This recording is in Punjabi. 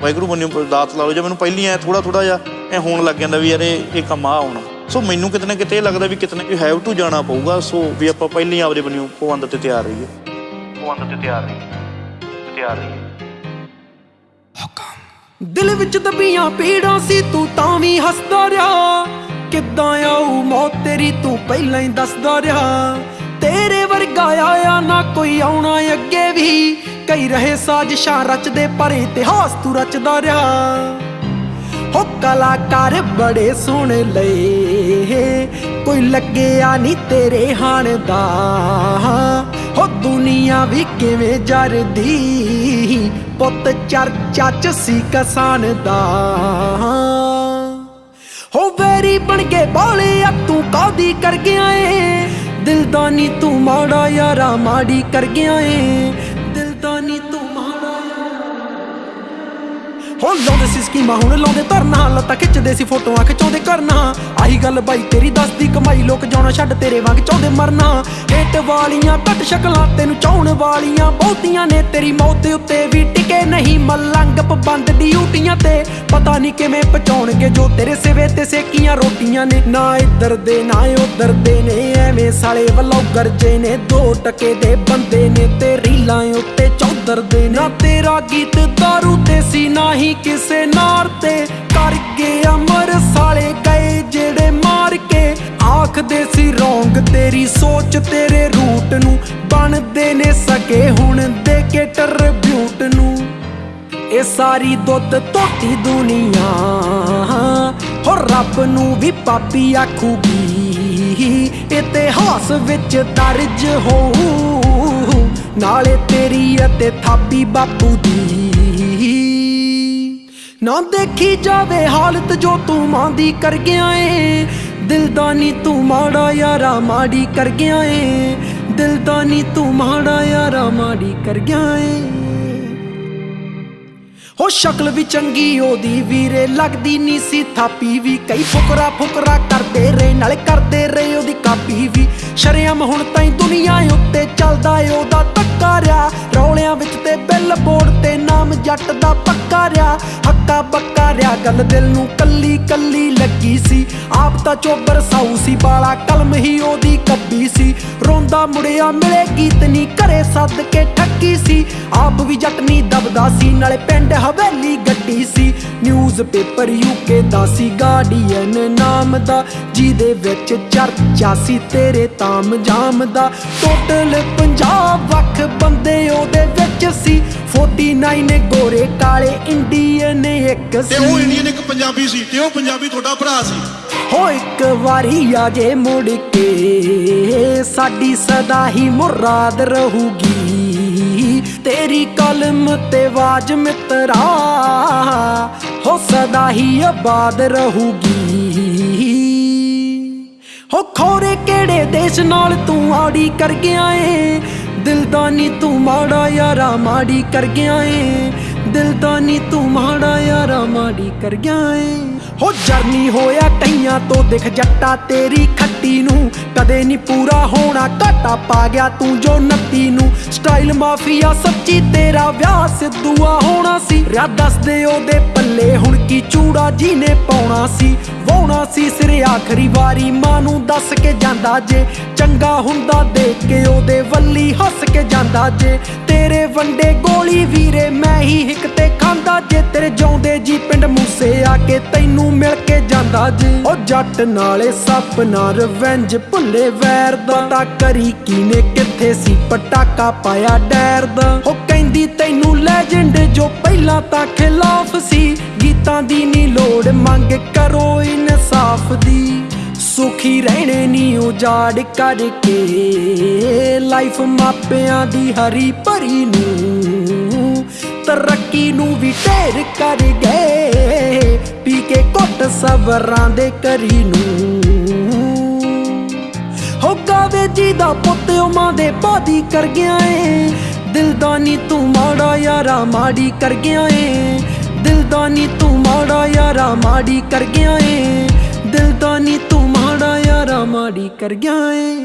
ਵਾਹਿਗੁਰੂ ਬੰਨਿਓ ਦਾਤ ਲਾ ਲਓ। ਜਾਂ ਮੈਨੂੰ ਪਹਿਲੀ ਐ ਥੋੜਾ ਥੋੜਾ ਜਿਹਾ ਐ ਹੋਣ ਲੱਗ ਜਾਂਦਾ ਵੀ ਯਾਰ ਇਹ ਕੰਮ ਆ ਆਉਣਾ ਸੋ ਮੈਨੂੰ ਕਿਤੇ ਨਾ ਕਿਤੇ ਇਹ ਲੱਗਦਾ ਵੀ ਕਿਤੇ ਨਾ ਹੈਵ ਟੂ ਜਾਣਾ ਪਊਗਾ। ਸੋ ਵੀ ਆਪਾਂ ਪਹਿਲੀ ਆਪਦੇ ਬੰਨਿਓ ਪਵੰਦ ਤੇ ਤਿਆਰ ਰਹੀਏ। ਪਵੰਦ ਤੇ ਤਿਆਰ ਰਹੀਏ। ਤਿਆਰ ਰਹੀਏ। ਦਿਲ ਵਿੱਚ ਦਬੀਆਂ ਪੀੜਾਂ ਸੀ, ਤੂੰ ਤਾਂ ਵੀ ਹੱਸਦਾ ਰਿਹਾ। ਕਿੱਦਾਂ ਆਊ ਮੌਤ ਤੇਰੀ, ਤੂੰ ਪਹਿਲਾਂ ਹੀ ਦੱਸਦਾ ਰਿਹਾ। ਤੇਰੇ ਵਰਗਾ ਆਇਆ ਨਾ ਕੋਈ ਆਉਣਾ ਅੱਗੇ ਵੀ। ਕਈ ਰਹੇ ਸਾਜ਼ਿਸ਼ਾਂ ਰਚਦੇ ਪਰ ਇਤਿਹਾਸ ਤੂੰ ਰਚਦਾ ਰਿਹਾ। ਹੋ ਕਲਾਕਾਰ ਬੜੇ ਸੋਹਣੇ ਲਏ। ਕੋਈ ਲੱਗਿਆ ਨਹੀਂ ਤੇਰੇ ਹਾਣ ਦਾ। ਹੋ ਦੁਨੀਆ ਵੀ ਕਿਵੇਂ ਜਰਦੀ। ਪੁੱਤ ਚਰਚਾ ਚ ਸੀ ਕਸਾਨ ਦਾ। ਹੋ ਵੈਰੀ ਬਣ ਕੇ ਬੋਲੇ ਆ ਤੂੰ ਕਾਦੀ ਕਰ ਗਿਆ ਏ। ਦਿਲ ਦਾ ਨੀ ਤੂੰ ਮਾੜਾ ਯਾਰਾ ਮਾੜੀ ਕਰ ਗਿਆ ਏ। ਹੋ ਲਾਉਂਦੇ ਸੀ ਸਕੀਮਾਂ, ਹੁਣ ਲਾਉਂਦੇ ਧਰਨਾ। ਲੱਤਾਂ ਖਿੱਚਦੇ ਸੀ ਫੋਟੋਆਂ, ਖਿਚਾਉਂਦੇ ਕਰਨਾ। ਆਹੀ ਗੱਲ ਬਾਈ ਤੇਰੀ ਦੱਸਦੀ, ਕਮਾਈ ਲੋਕ ਜਾਣਾ ਛੱਡ ਤੇਰੇ ਵਾਂਗ ਚਾਹੁੰਦੇ ਮਰਨਾ। ਹੇਟ ਵਾਲੀਆਂ ਘੱਟ ਸ਼ਕਲਾਂ, ਤੈਨੂੰ ਚਾਹਣ ਵਾਲੀਆਂ ਬਹੁਤੀਆਂ ਨੇ। ਤੇਰੀ ਮੌਤ ਉੱਤੇ ਵੀ ਟਿਕੇ ਨਹੀਂ ਮਲੰਗ, ਪਬੰਦ ਡਿਊਟੀਆਂ ਤੇ। ਪਤਾ ਨਹੀਂ ਕਿਵੇਂ ਪਹੁੰਚਾਉਣਗੇ ਜੋ ਤੇਰੇ ਸਿਵੇ ਤੇ ਸੇਕੀਆਂ ਰੋਟੀਆਂ ਨੇ। ਨਾ ਇੱਧਰ ਦੇ, ਨਾ ਉੱਧਰ ਦੇ ਨੇ। ਐਵੇਂ ਸਾਲੇ ਵੱਲੋਂ ਗਰਜੇ ਨੇ, ਦੋ ਟਕੇ ਦੇ ਬੰਦੇ ਨੇ। ਤੇ ਰੀਲਾਂ ਉੱਤੇ ਚੌਧਰ ਦੇ ਨੇ। ਨਾ ਤੇਰਾ ਗੀਤ ਦਾਰੂ ਤੇ ਸੀ, ਨਾ ਹੀ ਕਿਸੇ ਨਾਰ ਤੇ ਕਰ ਗਏ ਅਮਰ ਸਾਲੇ ਗਏ ਜਿਹੜੇ ਮਾਰ ਕੇ ਆਖਦੇ ਸੀ, ਰੋਂਗ ਤੇਰੀ ਸੋਚ ਤੇਰੇ ਰੂਟ ਨੂੰ ਬਣਦੇ ਨੇ ਸਕੇ ਹੁਣ ਦੇ ਕੇ ਟਰਬਿਊਟ ਨੂੰ। ਇਹ ਸਾਰੀ ਦੁੱਧ ਧੋਤੀ ਦੁਨੀਆ ਹੋ ਰੱਬ ਨੂੰ ਵੀ ਪਾਪੀ ਆਖੂਗੀ। ਇਤਿਹਾਸ ਵਿੱਚ ਦਰਜ ਹੋਊ, ਨਾਲੇ ਤੇਰੀ ਅਤੇ ਥਾਪੀ ਬਾਪੂ ਦੀ। ਨਾ ਦੇਖੀ ਜਾਵੇ ਹਾਲਤ ਜੋ ਤੂੰ ਮਾਂਦੀ ਕਰ ਗਿਆ ਏ। ਦਿਲ ਨੀ ਤੂੰ ਮਾੜਾ ਯਾਰਾ ਮਾੜੀ ਕਰ ਗਿਆ ਏ। ਦਿਲ ਤੂੰ ਮਾੜਾ ਯਾਰਾ ਮਾੜੀ ਕਰ ਗਿਆ ਏ। ਹੋ ਸ਼ਕਲ ਵੀ ਚੰਗੀ, ਉਹਦੀ ਵੀਰੇ ਲੱਗਦੀ ਨਹੀਂ ਸੀ। ਥਾਪੀ ਵੀ ਕਈ ਫੁਕਰਾ ਫੁਕਰਾ ਕਰਦੇ ਰਹੇ, ਨਾਲ ਕਰਦੇ ਰਹੇ ਉਹਦੀ ਕਾਪੀ ਵੀ। ਸ਼ਰਿਆਮ ਹੁਣ ਤਾਈ ਦੁਨੀਆ ਉੱਤੇ ਚੱਲਦਾ ਏ, ਉਹਦਾ ਟੱਕਾ ਰਿਆ। ਰੌਲਿਆਂ ਵਿੱਚ ਤੇ ਬਿੱਲ ਬੋਰਡ ਤੇ ਨਾਮ ਜੱਟ ਦਾ ਪੱਕਾ ਰਿਆ। ਹੱਕਾ ਬੱਕਾ ਰਿਆ ਗੱਲ ਦਿਲ ਨੂੰ ਕੱਲੀ ਕੱਲੀ ਲੱਗੀ ਸੀ। ਆਪ ਤਾਂ ਚੋਬਰ ਸਾਊ ਸੀ, ਬਾਲਾ ਕਲਮ ਹੀ ਉਹਦੀ ਕੱਬੀ ਸੀ। ਰੋਂਦਾ ਮੁੜਿਆ ਮਿਲੇ ਗੀਤ ਨਹੀਂ ਘਰੇ ਸੱਦ ਕੇ ਠੱਕੀ ਸੀ। ਆਪ ਵੀ ਜੱਟ ਦਬਦਾ ਸੀ, ਨਾਲੇ ਪਿੰਡ ਹਵੇਲੀ ਗੱਡੀ ਸੀ। ਨਿਊਜ਼ ਯੂਕੇ ਦਾ ਸੀ, ਗਾਰਡੀਅਨ ਨਾਮ ਦਾ। ਜਿਹਦੇ ਵਿੱਚ ਚਰਚਾ ਸੀ, ਤੇਰੇ ਤਾਮ ਜਾਮ ਦਾ। ਟੋਟਲ ਪੰਜਾਬ ਵੱਖ ਬੰਦੇ ਉਹਦੇ ਵਿੱਚ ਸੀ। 49 ਗੋਰੇ ਕਾਲੇ ਇੰਡੀਅਨ ਇੱਕ ਤੇ ਉਹ ਇੰਡੀਅਨ ਇੱਕ ਪੰਜਾਬੀ ਸੀ ਤੇ ਉਹ ਪੰਜਾਬੀ ਤੁਹਾਡਾ ਭਰਾ ਸੀ। ਹੋ ਇੱਕ ਵਾਰੀ ਆ ਜੇ ਮੁੜ ਕੇ ਸਾਡੀ ਸਦਾ ਹੀ ਮੁਰਾਦ ਰਹੂਗੀ। ਤੇਰੀ ਕਲਮ ਤੇ ਆਵਾਜ਼ ਮਿੱਤਰਾ ਹੋ ਸਦਾ ਹੀ ਆਬਾਦ ਰਹੂਗੀ। ਹੋ ਖੋਰੇ ਕਿਹੜੇ ਦੇਸ਼ ਨਾਲ ਤੂੰ ਆੜੀ ਕਰ ਗਿਆ ਏ? ਦਿਲ ਦਾ ਨੀ ਤੂੰ ਮਾੜਾ ਯਾਰਾ ਮਾੜੀ ਕਰ ਗਿਆ ਏ? ਦਿਲ ਦਾ ਨੀ ਤੂੰ ਮਾੜਾ ਯਾਰਾ ਮਾੜੀ ਕਰ ਗਿਆ ਏ। ਹੋ ਜਰਨੀ ਹੋਇਆ ਕਈਆਂ ਤੋਂ ਦਿਖ ਜੱਟਾ ਤੇਰੀ ਖੱਟੀ ਨੂੰ। ਕਦੇ ਨਹੀਂ ਪੂਰਾ ਹੋਣਾ, ਘਾਟਾ ਪਾ ਗਿਆ ਤੂੰ ਜੋ ਨੱਤੀ ਨੂੰ। ਸਟਾਈਲ ਮਾਫੀਆ ਸੱਚੀ ਤੇਰਾ ਵਿਆਹ ਸਿੱਧੂਆ ਹੋਣਾ ਸੀ। ਰਿਆ ਦੱਸਦੇ ਉਹਦੇ ਪੱਲੇ ਹੁਣ ਕੀ ਚੂੜਾ ਜੀ ਨੇ ਪਾਉਣਾ ਸੀ। ਵਾਉਣਾ ਸੀ ਸਿਰ ਆਖਰੀ ਵਾਰੀ, ਮਾਂ ਨੂੰ ਦੱਸ ਕੇ ਜਾਂਦਾ ਜੇ। ਚੰਗਾ ਹੁੰਦਾ ਦੇਖ ਕੇ ਉਹਦੇ ਵੱਲੀ ਹੱਸ ਕੇ ਜਾਂਦਾ ਜੇ। ਤੇਰੇ ਵੰਡੇ ਗੋਲੀ ਵੀਰੇ, ਮੈਂ ਹੀ ਹਿੱਕ ਤੇ ਖਾਂਦਾ ਜੇ। ਤੇਰੇ ਜਾਉਂਦੇ ਜੀ ਪਿੰਡ ਮੂਸੇ ਆ ਕੇ ਤੈਨੂੰ ਮਿਲ ਜਾਂਦਾ ਜੇ। ਉਹ ਜੱਟ ਨਾਲੇ ਸੱਪ ਨਾ ਰਿਵੈਂਜ ਭੁੱਲੇ ਵੈਰ ਦਾ। ਪਤਾ ਕਰੀ ਕੀਨੇ ਕਿੱਥੇ ਸੀ, ਪਟਾਕਾ ਪਾਇਆ ਡੈਰ ਦਾ। ਉਹ ਕਹਿੰਦੀ ਤੈਨੂੰ ਲੈਜੈਂਡ ਜੋ ਪਹਿਲਾਂ ਤਾਂ ਖਿਲਾਫ ਸੀ। ਗੀਤਾਂ ਦੀ ਨੀ ਲੋੜ, ਮੰਗ ਕਰੋ ਇਨਸਾਫ ਦੀ। ਸੁਖੀ ਰਹਿਣੇ ਨੀ ਉਜਾੜ ਕਰਕੇ। ਲਾਈਫ ਮਾਪਿਆਂ ਦੀ ਹਰੀ ਭਰੀ ਨੂੰ। ਤਰੱਕੀ ਨੂੰ ਵੀ ਢੇਰ ਕਰ ਗਏ। ਪੀ ਕੇ ਘੁੱਟ ਸਬਰਾਂ ਦੇ ਕਰੀ ਨੂੰ। ਹੋ ਗਾਵੇ ਜੀ ਦਾ ਪੁੱਤ ਉਹ ਮਾਂ ਦੇ ਬਾਦੀ ਕਰ ਗਿਆ ਏ। ਦਿਲਦਾਨੀ ਤੂੰ ਮਾੜਾ ਯਾਰਾ ਮਾੜੀ ਕਰ ਗਿਆ ਏ। ਦਿਲਦਾਨੀ ਤੂੰ ਮਾੜਾ ਯਾਰਾ ਮਾੜੀ ਕਰ ਗਿਆ ਏ। ਦਿਲਦਾਨੀ ਤੂੰ ਮਾੜਾ ਯਾਰਾ ਮਾੜੀ ਕਰ ਗਿਆ ਏ।